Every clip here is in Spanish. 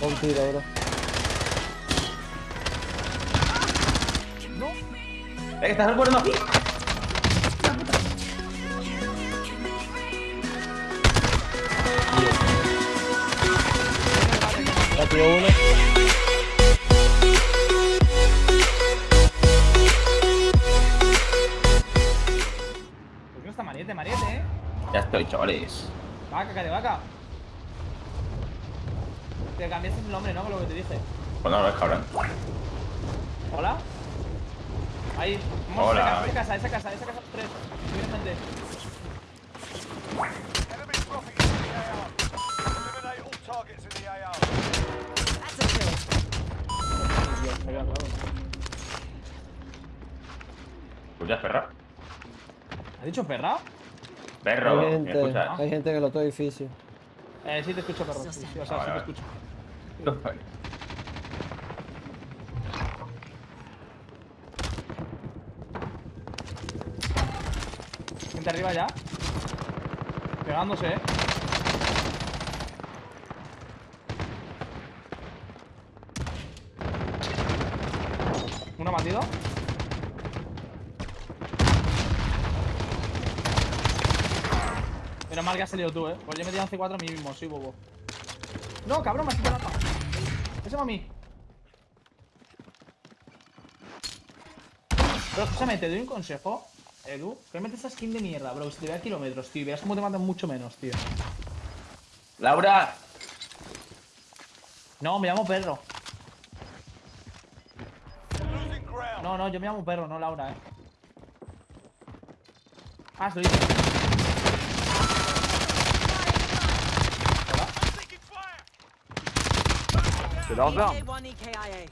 Un tiro, bro. Eh, que estás recuerdo aquí. Ya tiró uno. ¿Por qué no está Mariette? Mariette, eh. Ya estoy, chavales. Vaca, de vaca. Te cambiaste el nombre, ¿no? Con lo que te dije. Pues no lo ves, cabrón. ¿Hola? Ahí. Vamos Hola. a esa casa, esa casa, esa casa. Tres. Viene gente. Claro. Pues perra. ¿Has dicho perra? Perro, Hay ¿me gente, escuchas? hay gente en el otro edificio. Eh, sí te escucho, perro. Sí, sí, o sea, sí te vale. escucho. Gente arriba ya. Pegándose, eh. Uno batido. Menos mal que has salido tú, eh. Pues yo me he tirado C4 a mí mismo, soy bobo. No, cabrón, me has quitado la. Ese va a mí. Pero escúchame, te doy un consejo, Edu. Metes esa skin de mierda, bro. Si te ve a kilómetros, tío. Verás cómo te matan mucho menos, tío. Laura. No, me llamo perro. No, no, yo me llamo perro, no Laura, eh. Ah, se lo dicho. EK1 EKIA.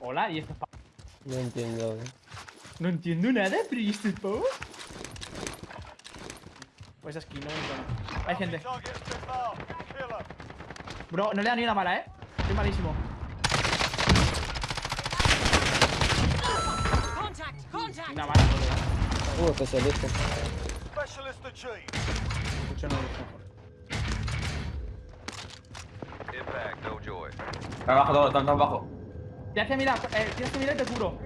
Hola, y esto es pa- No entiendo. No entiendo nada, pero ¿y esto es pavo? Pues esa skin, no me entiendo. Hay gente. Bro, no le da ni una bala, eh. Estoy malísimo. Una bala, no le da. Uh, especialista. Specialist achieved. Escucho no lo dijo. Están abajo, todos, están abajo. Tienes que mirar, eh, tienes que mirar y te curo.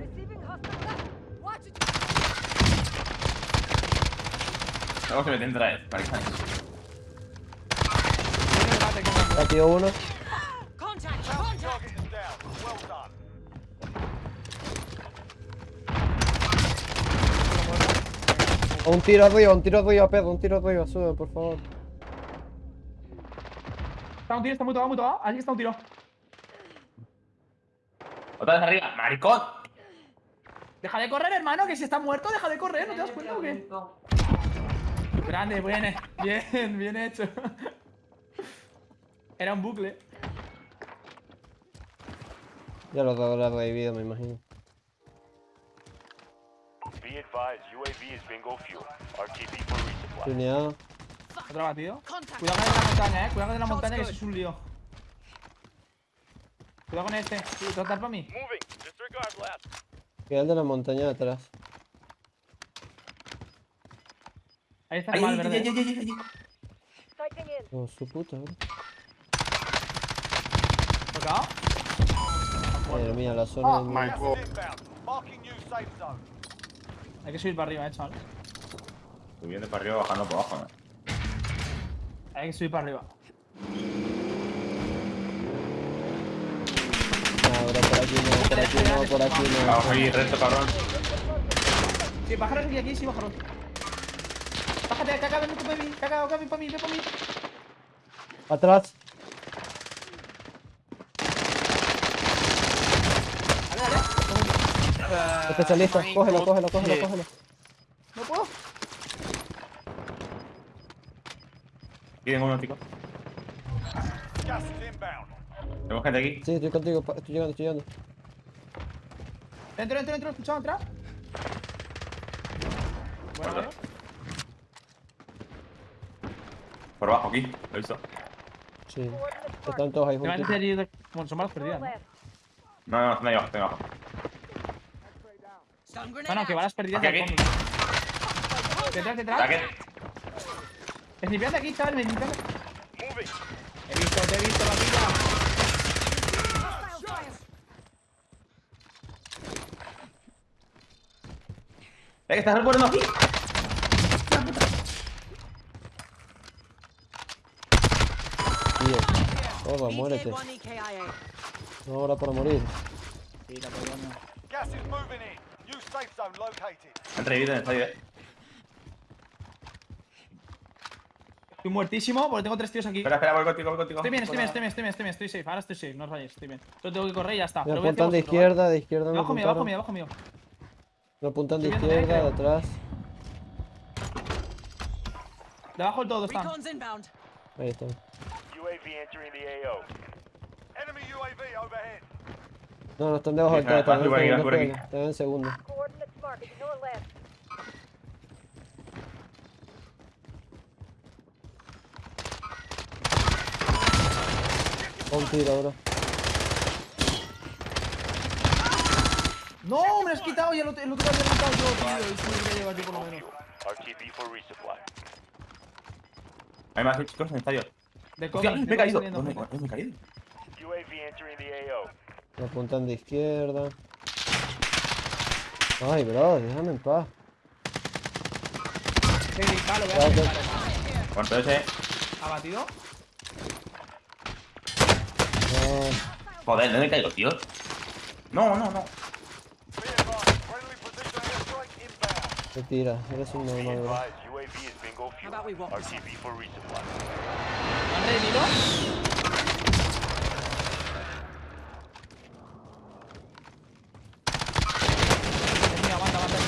Luego se meten otra vez, para que tiró uno. Un tiro arriba, un tiro arriba, Pedro, un tiro arriba, sube, por favor. Está un tiro, está muy tocado, muy tocado. Está un tiro. Otra vez arriba, maricón. Deja de correr, hermano, que si está muerto, deja de correr, ¿no te das cuenta o qué? Grande, bien, bien, bien hecho. Era un bucle. Ya lo habrá revivido, me imagino. Tuneado. Otro batido. Cuidado con la montaña, eh. Cuidado con la montaña, que eso es un lío. Cuidado con este. Sí, ¿Te vas a dar para mí? Queda el de la montaña de atrás. Ahí está el mal ay, verde. ay, ay, ay, ay. Con su puta, bro. ¿Tocado? Madre mía, la zona de new safe zone. Hay que subir para arriba, eh, chaval. Subiendo para arriba, bajando por abajo, ¿no? Hay que subir para arriba. Bro, por aquí no, por aquí no, por aquí no. Vamos ahí, recto, cabrón. Sí, pájaros aquí, aquí, sí, pájaros. Bájate, caca, ven para mí, caca, ven para mí, ven para mí. Atrás. Dale, dale. Especialista, cógelo, cógelo, cógelo, cógelo. No puedo. Aquí tengo uno, chicos. Gas inbound. Tengo gente aquí. Sí, estoy contigo, estoy llegando, estoy llegando. Dentro, dentro, dentro, escuchado, entra. Bueno, bueno. Por abajo, aquí. Lo he visto. Sí. Están todos ahí Te a juntos. allí de... Bueno, son balas perdidas, ¿no? No, no, están ahí abajo, están ahí abajo. Bueno, que out. balas perdidas Aquí, aquí. Detrás, detrás. Snipeando aquí, chaval, me. He visto, te he visto, la vida. Que estás recuerdo aquí. Tío. Toma, muérete. BK1 EKIA. No hora para morir. Tira. Gas is moving in. New safe zone located. Han revivido en el estadio, eh. Estoy muertísimo porque tengo tres tíos aquí. Espera, espera, voy contigo, voy contigo. Estoy bien, estoy bien, estoy bien, estoy bien, estoy bien, estoy safe. Ahora estoy safe, no os vayáis, estoy bien. Solo tengo que correr y ya está. Pero apuntan de izquierda, de izquierda Abajo mío, abajo mío, abajo mío. Me apuntan de Estoy izquierda, de atrás. Debajo del todo están. Ahí están. UAV entering the AO. Enemy UAV overhead. No, no están debajo del todo, están en segundo, están en segundo. Un tiro, bro. No, me lo has quitado y el otro, el otro lo había quitado yo, tío. Y se me yo por lo menos. RTB for resupply. Hay más chicos en el estadio. De Hostia, cover, me he caído. saliendo. ¿Dónde, ¿Dónde me he caído? UAV entering the AO. Me apuntan de izquierda. Ay, bro, déjame en paz. Sí, Ya, vea. ya. Vale. Ese. Abatido. No, Joder, ¿dónde caigo, tío? No, no, no. Be advised, friendly precision airstrike inbound. te tira, eres un Be normal, bro. advised, UAV is bingo How fuel. about we walk this RTB for resupply. ¿Me han revivido? Aguanta, aguanta?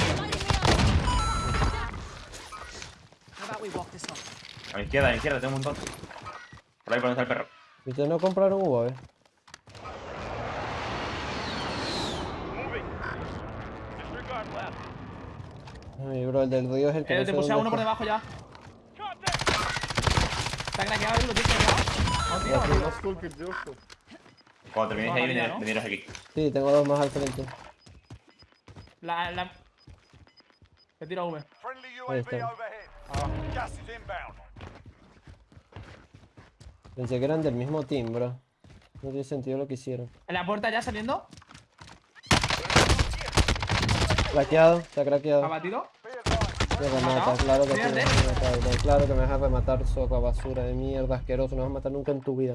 A mi izquierda, a mi izquierda, tengo un montón. Por ahí por donde está el perro. ¿Y ustedes no compraron UAV? Moving. Ay, bro, el del río es el que Eh, no te puse a uno por está. debajo ya. Está craqueado, ¿lo tienes craqueado? No, tío. Cuando terminéis ahí, veniros aquí. Sí, tengo dos más al frente. La, la... Te tiro a V. Ahí está. inbound. Pensé que eran del mismo team, bro. No tiene sentido lo que hicieron. En la puerta ya saliendo. Craqueado, está craqueado. Abatido. Me claro que sí me. Claro que me vas a sopa basura de mierda, asqueroso. No vas a matar nunca en tu vida.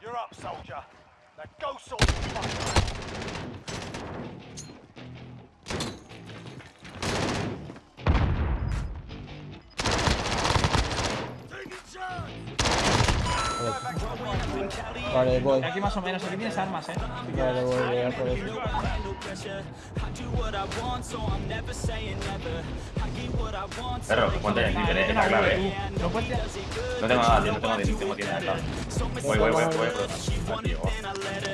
You're up, soldier. Now go sort out. Vale, voy. Aquí más o menos, aquí tienes armas, eh. Vale, voy a llegar por eso. Perro, ponte el la clave. Eh. No. No tengo nada, tío, no tengo. Voy, voy, voy, voy, voy.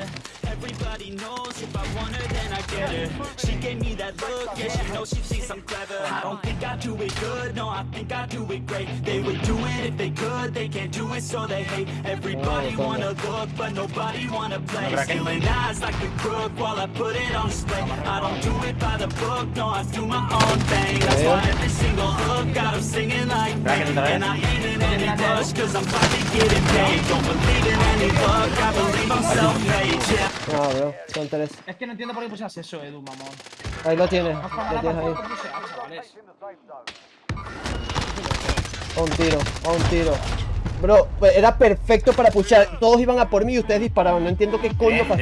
Everybody knows if I want her, then I get her. She gave me that look, yeah, she knows she thinks I'm clever. I don't think I do it good, no, I think I do it great. They would do it if they could, they can't do it, so they hate. Everybody Oh, wanna look, but nobody wanna play. Stealing eyes like a crook while I put it on display. I don't do it by the book, no, I do my own thing. That's why every single hook got 'em singing like me. And I ain't in any rush, cause I'm finally getting paid. Don't believe in any luck, I believe I'm self-made, yeah. No, bro, son tres. Es que no entiendo por qué pusieras eso, Edu, mamón. Ahí lo tienes, No lo tienes ahí. A, un tiro, a un tiro. Bro, era perfecto para puchar. Todos iban a por mí y ustedes disparaban. No entiendo qué coño Eh, pasó.